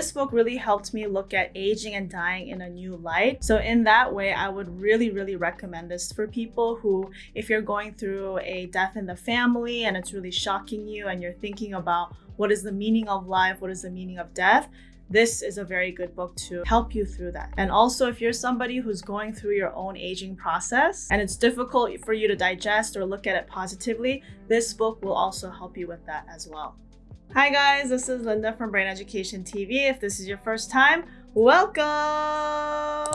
this book really helped me look at aging and dying in a new light. So in that way, I would really, really recommend this for people who, if you're going through a death in the family and it's really shocking you and you're thinking about what is the meaning of life, what is the meaning of death, this is a very good book to help you through that. And also, if you're somebody who's going through your own aging process and it's difficult for you to digest or look at it positively, this book will also help you with that as well. Hi guys, this is Linda from Brain Education TV. If this is your first time, welcome!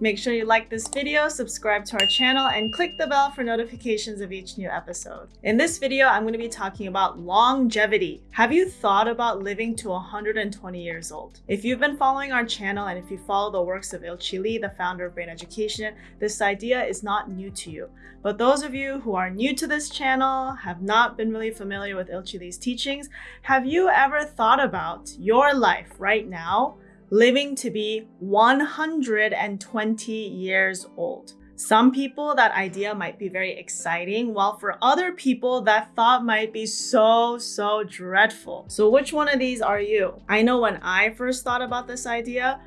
Make sure you like this video, subscribe to our channel, and click the bell for notifications of each new episode. In this video, I'm going to be talking about longevity. Have you thought about living to 120 years old? If you've been following our channel and if you follow the works of Ilchi Lee, the founder of Brain Education, this idea is not new to you. But those of you who are new to this channel, have not been really familiar with Ilchi Lee's teachings, have you ever thought about your life right now living to be 120 years old. Some people, that idea might be very exciting, while for other people, that thought might be so, so dreadful. So which one of these are you? I know when I first thought about this idea,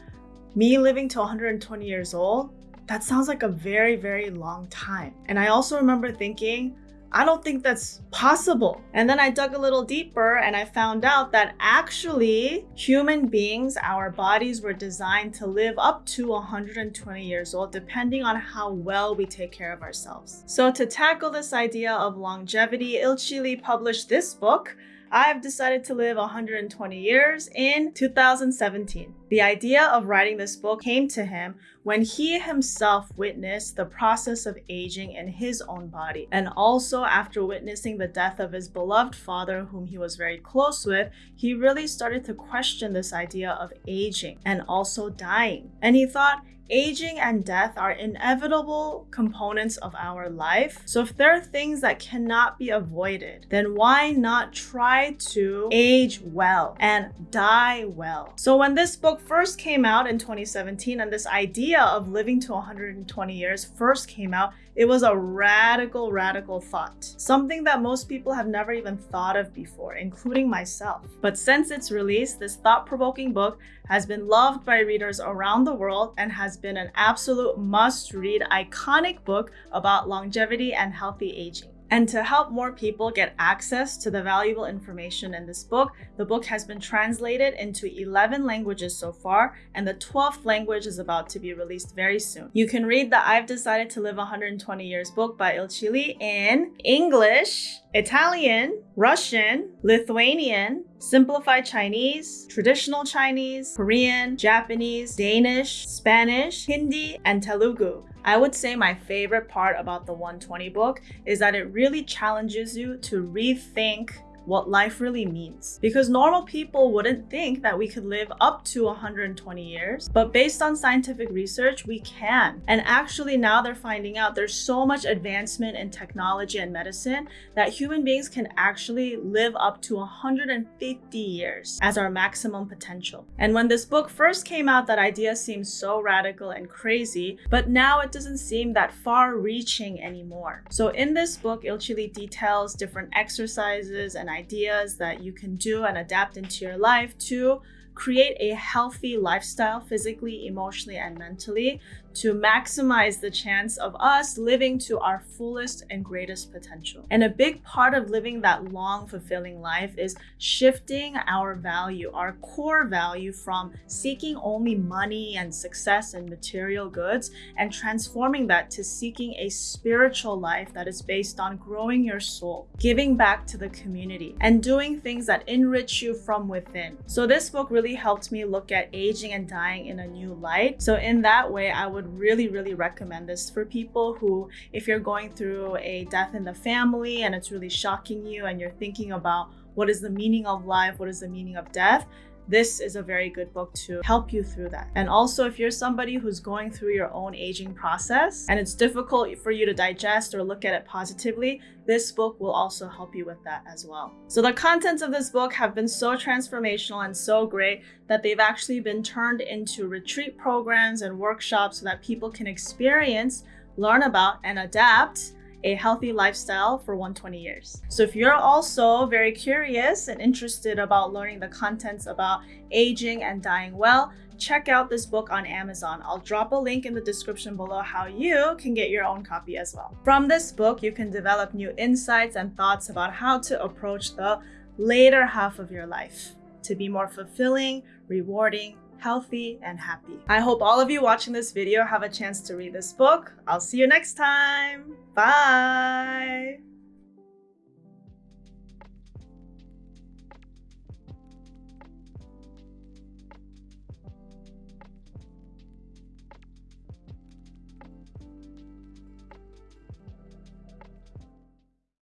me living to 120 years old, that sounds like a very, very long time. And I also remember thinking, I don't think that's possible. And then I dug a little deeper and I found out that actually human beings, our bodies were designed to live up to 120 years old, depending on how well we take care of ourselves. So to tackle this idea of longevity, Ilchi published this book, I've decided to live 120 years in 2017. The idea of writing this book came to him when he himself witnessed the process of aging in his own body, and also after witnessing the death of his beloved father, whom he was very close with, he really started to question this idea of aging and also dying. And he thought, aging and death are inevitable components of our life. So if there are things that cannot be avoided, then why not try to age well and die well? So when this book first came out in 2017 and this idea of living to 120 years first came out, it was a radical, radical thought. Something that most people have never even thought of before, including myself. But since its release, this thought-provoking book has been loved by readers around the world and has been an absolute must-read iconic book about longevity and healthy aging. And to help more people get access to the valuable information in this book, the book has been translated into 11 languages so far, and the 12th language is about to be released very soon. You can read the I've Decided to Live 120 Years book by Ilchi Lee in English, Italian, Russian, Lithuanian, Simplified Chinese, Traditional Chinese, Korean, Japanese, Danish, Spanish, Hindi, and Telugu. I would say my favorite part about the 120 book is that it really challenges you to rethink what life really means. Because normal people wouldn't think that we could live up to 120 years, but based on scientific research, we can. And actually now they're finding out there's so much advancement in technology and medicine that human beings can actually live up to 150 years as our maximum potential. And when this book first came out, that idea seemed so radical and crazy, but now it doesn't seem that far reaching anymore. So in this book, Ilchi details different exercises and ideas that you can do and adapt into your life to create a healthy lifestyle physically, emotionally, and mentally to maximize the chance of us living to our fullest and greatest potential. And a big part of living that long, fulfilling life is shifting our value, our core value from seeking only money and success and material goods and transforming that to seeking a spiritual life that is based on growing your soul, giving back to the community, and doing things that enrich you from within. So this book really helped me look at aging and dying in a new light. So in that way, I would would really, really recommend this for people who, if you're going through a death in the family and it's really shocking you and you're thinking about what is the meaning of life, what is the meaning of death, this is a very good book to help you through that. And also, if you're somebody who's going through your own aging process and it's difficult for you to digest or look at it positively, this book will also help you with that as well. So the contents of this book have been so transformational and so great that they've actually been turned into retreat programs and workshops so that people can experience, learn about, and adapt a healthy lifestyle for 120 years. So if you're also very curious and interested about learning the contents about aging and dying well, check out this book on Amazon. I'll drop a link in the description below how you can get your own copy as well. From this book, you can develop new insights and thoughts about how to approach the later half of your life to be more fulfilling, rewarding, healthy, and happy. I hope all of you watching this video have a chance to read this book. I'll see you next time. Bye!